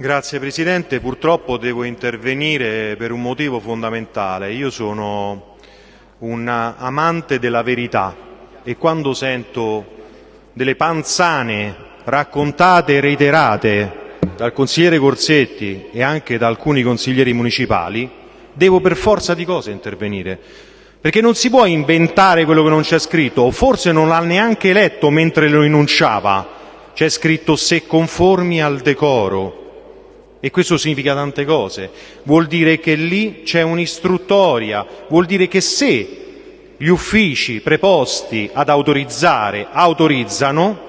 Grazie Presidente, purtroppo devo intervenire per un motivo fondamentale. Io sono un amante della verità e quando sento delle panzane raccontate e reiterate dal consigliere Corsetti e anche da alcuni consiglieri municipali, devo per forza di cose intervenire. Perché non si può inventare quello che non c'è scritto, forse non l'ha neanche letto mentre lo enunciava. C'è scritto se conformi al decoro. E questo significa tante cose. Vuol dire che lì c'è un'istruttoria, vuol dire che se gli uffici preposti ad autorizzare autorizzano,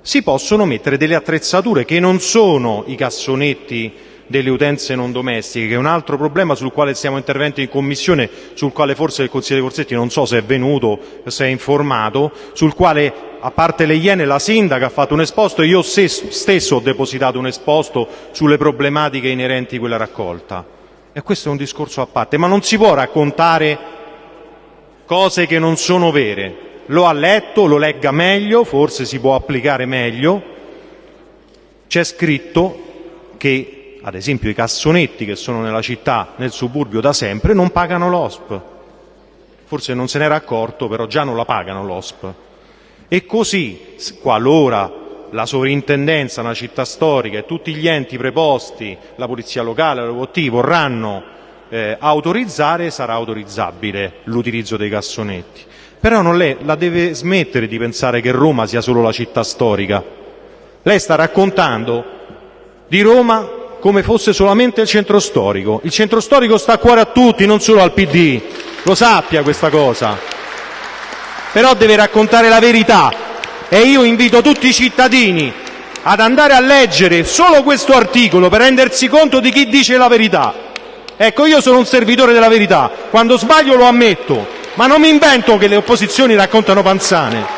si possono mettere delle attrezzature che non sono i cassonetti delle utenze non domestiche, che è un altro problema sul quale stiamo interventi in Commissione, sul quale forse il consigliere Corsetti non so se è venuto, se è informato, sul quale a parte le Iene la Sindaca ha fatto un esposto e io stesso ho depositato un esposto sulle problematiche inerenti a quella raccolta. E questo è un discorso a parte, ma non si può raccontare cose che non sono vere. Lo ha letto, lo legga meglio, forse si può applicare meglio. C'è scritto che ad esempio i cassonetti che sono nella città, nel suburbio da sempre, non pagano l'OSP. Forse non se n'era accorto, però già non la pagano l'OSP. E così, qualora la sovrintendenza, una città storica e tutti gli enti preposti, la polizia locale, l'OVT, vorranno eh, autorizzare, sarà autorizzabile l'utilizzo dei cassonetti. Però non lei la deve smettere di pensare che Roma sia solo la città storica. Lei sta raccontando di Roma come fosse solamente il centro storico. Il centro storico sta a cuore a tutti, non solo al PD, lo sappia questa cosa. Però deve raccontare la verità e io invito tutti i cittadini ad andare a leggere solo questo articolo per rendersi conto di chi dice la verità. Ecco, io sono un servitore della verità, quando sbaglio lo ammetto, ma non mi invento che le opposizioni raccontano panzane.